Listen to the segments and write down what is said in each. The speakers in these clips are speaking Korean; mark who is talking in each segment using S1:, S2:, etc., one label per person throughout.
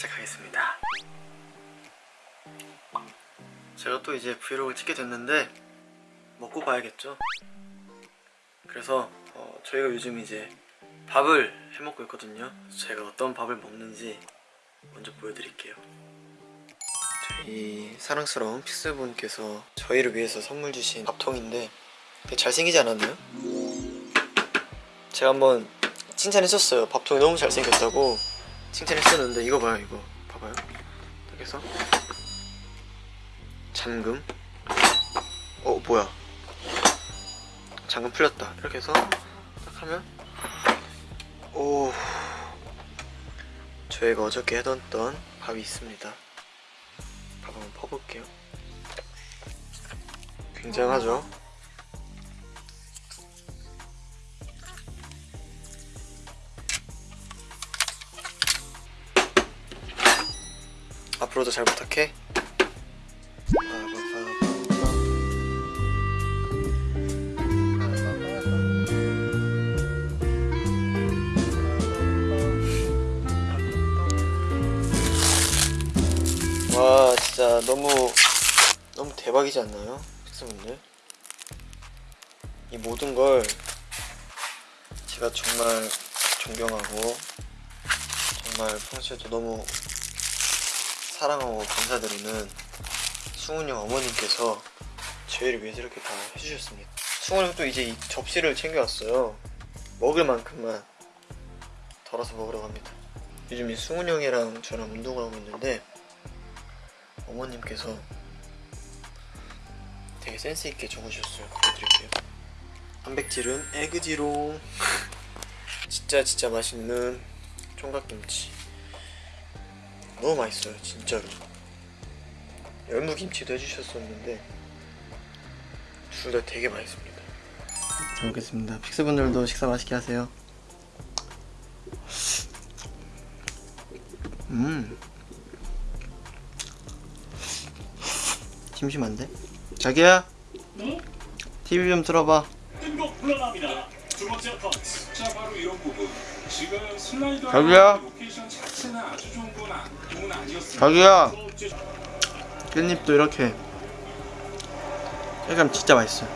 S1: 시작하겠습니다. 제가 또 이제 브이로그를 찍게 됐는데 먹고 봐야겠죠? 그래서 어, 저희가 요즘 이제 밥을 해먹고 있거든요. 제가 어떤 밥을 먹는지 먼저 보여드릴게요. 저희 사랑스러운 픽스분께서 저희를 위해서 선물 주신 밥통인데 되게 잘생기지 않았나요? 제가 한번 칭찬했었어요. 밥통이 너무 잘생겼다고 칭찬했었는데 이거 봐요 이거. 봐봐요. 이렇게 해서. 잠금. 어 뭐야. 잠금 풀렸다. 이렇게 해서 딱 하면 오. 저희가 어저께 해뒀던 밥이 있습니다. 밥 한번 퍼볼게요. 굉장하죠 앞으로도 잘 부탁해 와 진짜 너무 너무 대박이지 않나요? 픽스분들 이 모든 걸 제가 정말 존경하고 정말 평소에도 너무 사랑하고 감사드리는 승훈이 형 어머님께서 저희를 위해서 이렇게 다 해주셨습니다. 승훈이 형도 이제 이 접시를 챙겨왔어요. 먹을 만큼만 덜어서 먹으러 갑니다. 요즘 이 승훈이 형이랑 저랑 운동을 하고 있는데 어머님께서 되게 센스있게 적으셨어요. 보여드릴게요. 단백질은 에그지롱. 진짜 진짜 맛있는 총각김치 너무 맛있어요 진짜로. 열무김치도 해주셨었는데 둘 다 되게 맛있습니다. 잘 먹겠습니다. FIX분들도 식사 맛있게 하세요. 음. 심심한데? 자기야?
S2: 네?
S1: TV 좀 틀어봐.
S2: 뜬곡 번째 펀치.
S3: 자 바로 이런 부분. 지금 슬라이더
S1: 자기야.
S3: location 자체는 아주 좋은 건, 아, 건 아니었습니다
S1: 자기야. 깻잎도 이렇게 약간 진짜 맛있어요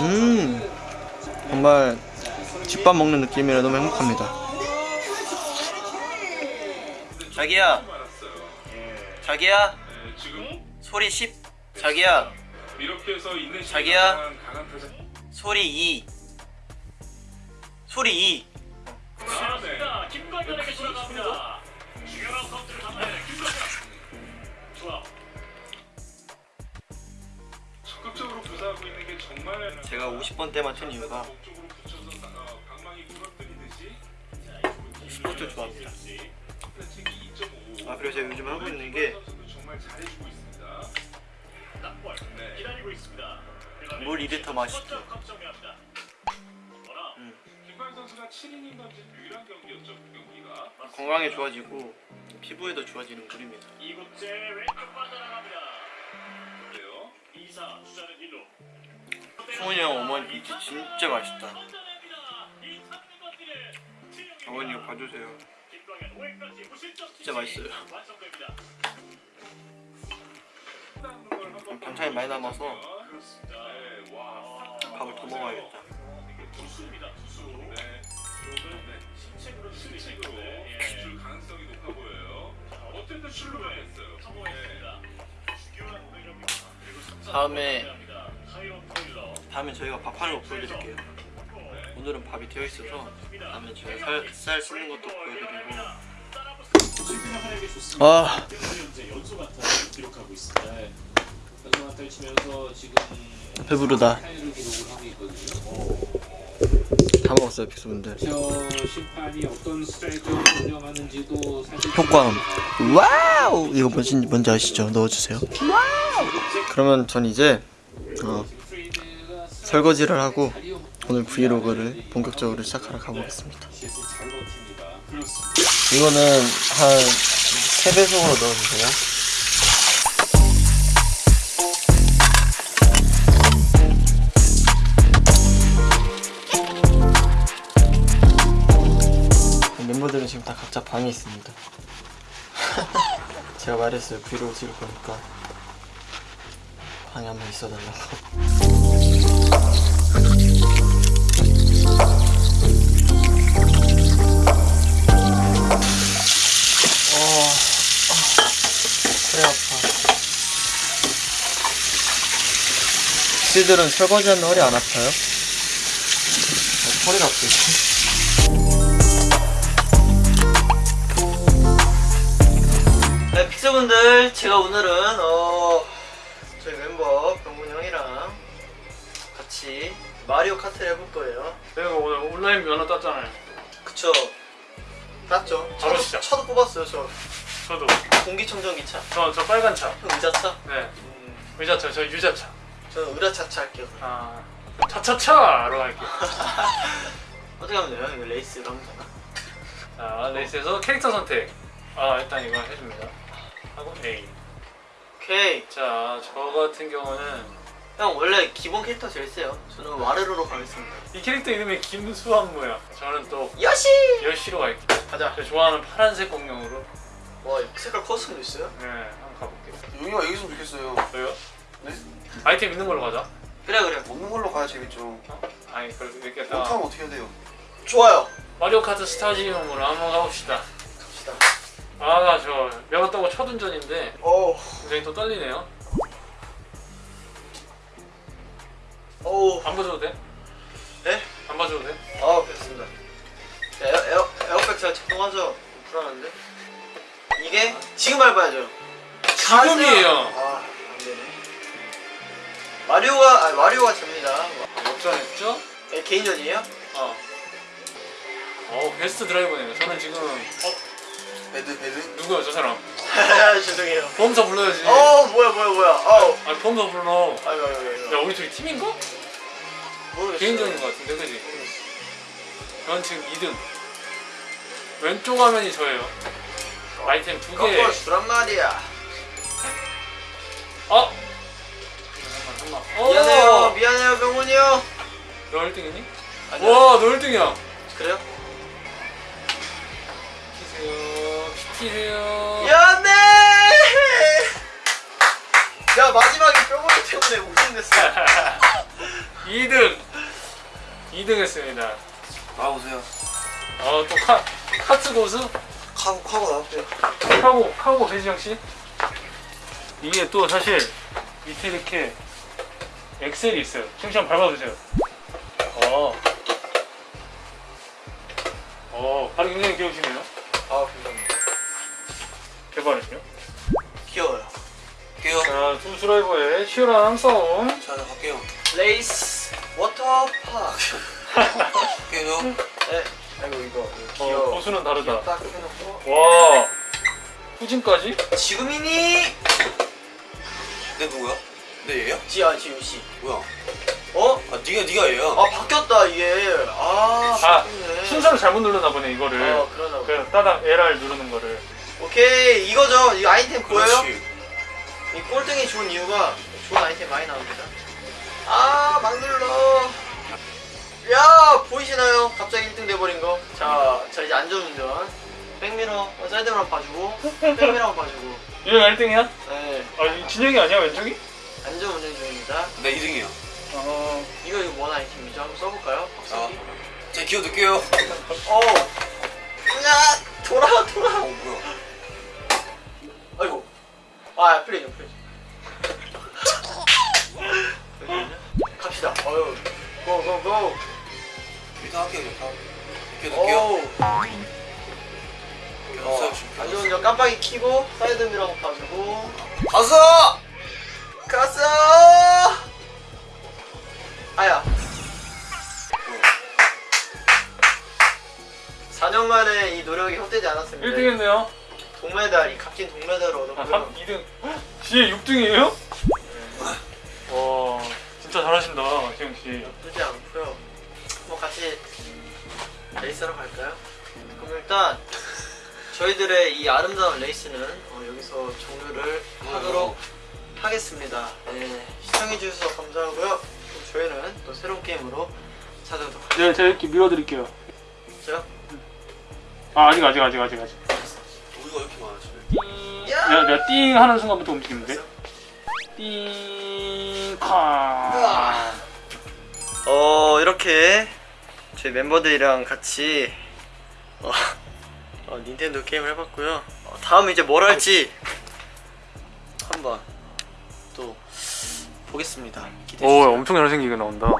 S1: 음 정말 집밥 먹는 느낌이라 너무 행복합니다. 자기야. 자기야.
S3: 네, 지금
S1: 소리 10 자기야.
S3: 이렇게 해서 있는
S1: 자기야. 소리 2 소리 2
S2: 나왔습니다. 김관현에게 돌아갑니다. 중요한 카운트를 담아내는 김관현. 좋아.
S3: 적극적으로 구사하고 있는 게 정말
S1: 제가 50번 때만 튼 이유가
S3: 어,
S1: 스포츠 좋아합니다
S3: 플래칭이
S1: 2.5아 그리고 제가 요즘 하고 있는 게
S3: 정말 잘해주고 있습니다
S2: 낙벌
S3: 네.
S2: 기다리고 있습니다. 먼저 걱정합니다. 어라.
S1: 음,
S3: 김관 선수가 7이닝 던진 유일한 경기였죠 그 경기가
S1: 건강에 좋아지고 피부에도 좋아지는 물입니다
S2: 이곳째 왼쪽 빠져나갑니다.
S3: 그래요
S2: 이사 주자는 1루.
S1: 승훈이 형 어머니 김치 진짜 맛있다 어머니 이거 봐주세요
S2: 김광현 5회까지 무실점
S1: 진짜 맛있어요. 반찬이 많이 남아서
S2: 그렇습니다.
S3: 네, 와
S1: 밥을 더 먹어야겠다
S2: 투수입니다. 투수.
S3: 네.
S2: 네. 신책으로
S3: 실책으로
S2: 예.
S3: 줄 가능성이 높아 보여요. 어쨌든 했어요.
S2: 성공했습니다. 주교한 공격입니다. 그리고 삼성
S1: 다음에. 다음에 저희가 밥하는 거 보여드릴게요 오늘은 밥이 되어 있어서 다음에 저희가 살, 쌀 씻는 것도 보여드리고
S4: 실패하게 좋습니다.
S1: 아
S4: 현재 기록하고 있습니다. 네. 연속 안타를 치면서 지금
S1: 배부르다. 다 먹었어요 FIX분들.
S4: 저 심판이 어떤 스트라이크를 운영하는지도 사실
S1: 효과음. wow! 이거 뭔지, 뭔지 아시죠? 넣어주세요. 그러면 전 이제 어, 설거지를 하고 오늘 vlog를 본격적으로 시작하러 가보겠습니다. 이거는 한 3배속으로 넣어주세요 각자 방이 있습니다. 제가 말했어요. 브이로그 찍을 거니까 방에 한번 있어달라고. 어, 아. 씨들은 설거지하면 허리 안 아파요? 어, 허리가 아프지. 네, 픽스분들, 제가 오늘은 어 저희 멤버 병문 형이랑 같이 마리오 카트를 해볼 거예요.
S4: 내가 오늘 온라인 면허 땄잖아요.
S1: 그쵸? 맞죠?
S4: 바로
S1: 차도,
S4: 시작.
S1: 차도 뽑았어요, 저
S4: 저도
S1: 공기청정기 차.
S4: 저, 저 빨간 차.
S1: 형 유자차?
S4: 네.
S1: 음,
S4: 유자차. 저 유자차.
S1: 저는 으라차차 할게요.
S4: 아 차차차로 갈게요.
S1: 어떻게 하면 돼요? 레이스로 하면 되나?
S4: 자 레이스에서 캐릭터 선택. 아 일단 이거 해줍니다. 하고 A.
S1: 오케이.
S4: 자 저 같은 경우는
S1: 형 원래 기본 캐릭터 제일 세요. 저는 와리오로 가겠습니다.
S4: 이 캐릭터 이름이 김수환무야. 저는 또
S1: 여시!
S4: 열시로 갈게요.
S1: 가자.
S4: 제가 좋아하는 파란색 공룡으로
S1: 와 색깔 커스텀도 있어요?
S4: 네 한번 가볼게요.
S5: 용이가 이겼으면 좋겠어요.
S4: 왜요?
S5: 네?
S4: 아이템 있는 걸로 가자.
S1: 그래 그래.
S5: 먹는 걸로 가야 재밌죠.
S4: 어? 아니 그래도 이렇게 딱
S5: 못하면 어떻게 해야 돼요?
S1: 좋아요.
S4: 마리오 카트 스타지움으로 한번 가봅시다. 아저 배웠다고 첫 운전인데
S1: 오,
S4: 굉장히 또 떨리네요.
S1: 오.
S4: 안 봐줘도 돼?
S1: 네?
S4: 안 봐줘도 돼?
S1: 아 됐습니다. 에어 에어 에어백 잘 작동하죠? 불안한데? 이게 지금 밟아야죠.
S4: 지금이에요.
S1: 아, 안 되네. 마리오가 아 마리오가 접니다.
S4: 역전했죠?
S1: 예, 개인전이에요?
S4: 어. 어 best driver네요. 저는 지금 어
S5: bad bad.
S4: 누구야 저 사람?
S1: 죄송해요.
S4: 보험사 불러야지.
S1: 어 뭐야 뭐야 뭐야. 어.
S4: 아 보험사 불러.
S1: 아이고 아이고 아이고.
S4: 야 우리 둘이 팀인가?
S1: 모르겠어요.
S4: 개인전인 것 같은데 그지? 저는 지금 2등. 왼쪽 화면이 저예요. 아이템 두 개.
S1: 꺾어 주란 말이야.
S4: 어? 잠깐만 잠깐만. 어!
S1: 미안해요 미안해요 병훈이 형.
S4: 너 1등이니?
S1: 아니요.
S4: 와, 너 1등이야.
S1: 그래요?
S4: 피세요.
S1: 미안해. 야 마지막에 병훈이 때문에 우승됐어.
S4: 2등. 2등 했습니다.
S5: 나오세요.
S4: 어, 또 카, 카트 고수?
S5: 카고 카고 나왔대요.
S4: 카고, 카고 배지영 씨? 이게 또 사실 밑에 이렇게 엑셀이 있어요. 한번 밟아보세요. 어. 어, 발이 굉장히 귀여우시네요.
S1: 아.
S4: 개발은요?
S1: 귀여워요.
S5: 갈게요.
S4: 자, 두 드라이버의 치열한 싸움.
S5: 자, 갈게요.
S1: 레이스 워터파크.
S5: 갈게요.
S1: 네. 아이고 이거
S4: 어,
S1: 귀여워.
S4: 고수는 다르다.
S1: 딱 해놓고.
S4: 와, 후진까지?
S1: 지금이니?
S5: 내 누구야? 내 얘야?
S1: 지아 지우 씨.
S5: 뭐야?
S1: 어?
S5: 아 네가 네가 얘야.
S1: 아 바뀌었다 이게. 아.
S4: 아. 순서를 잘못 누르나 보네, 이거를.
S1: 어 그러나.
S4: 그 따닥 LR 누르는 거를.
S1: 오케이 이거죠. 이 아이템 보여요?
S5: 그렇지.
S1: 이 꼴등이 좋은 이유가 좋은 아이템 많이 나옵니다. 아, 막 눌러. 야, 보이시나요? 갑자기 1등 돼버린 거. 자, 자 이제 안전운전. 백미러, 어, 사이드미러 봐주고, 백미러 봐주고.
S4: 얘가 1등이야?
S1: 네,
S4: 아, 이 진영이 아니야, 왼쪽이?
S1: 안전운전 중입니다.
S5: 내 2등이야.
S4: 어.
S1: 이거 이거 뭔 아이템이죠? 한번 써볼까요?
S5: 아,
S1: 박사기.
S5: 제 기어 넣을게요.
S1: 어. 야, 돌아, 돌아.
S5: 어 뭐야?
S1: 아, 플레이 좀 플레이. 갑시다. 어유. go, go, go.
S5: 일단 할게요. 지금 기어 넣었어요.
S1: 안전 운전 깜빡이 켜고 사이드 미러 봐주고
S5: 가서!
S1: 갔어 아야 4년 만에 이 노력이 헛되지 않았습니다
S4: 1등 했네요.
S1: 동메달 이 값진 동메달을
S4: 아,
S1: 얻었고요
S4: 3, 2등. 뒤에 6등이에요? 와, 진짜 잘하신다, 지영 씨.
S1: 나쁘지 않고요 뭐 같이 레이스하러 갈까요? 그럼 일단 저희들의 이 아름다운 레이스는 어, 여기서 종료를 하도록 하겠습니다. 네, 시청해주셔서 감사하고요. 그럼 저희는 또 새로운 게임으로 찾아오도록
S4: 네, 제가 이렇게 밀어드릴게요.
S1: 하죠.
S4: 아 아직 아직 아직 아직 아직.
S5: 우리가 이렇게 많아 집에.
S4: 띵. 내가 내가 띵 하는 순간부터 움직이면 돼. 띵. 카.
S1: 어 이렇게 저희 멤버들이랑 같이 어, 어, 닌텐도 게임을 해봤고요. 어, 다음 이제 뭘 할지 한번 또 보겠습니다. 기대해
S4: 오
S1: 주세요.
S4: 엄청 잘생기게 나온다.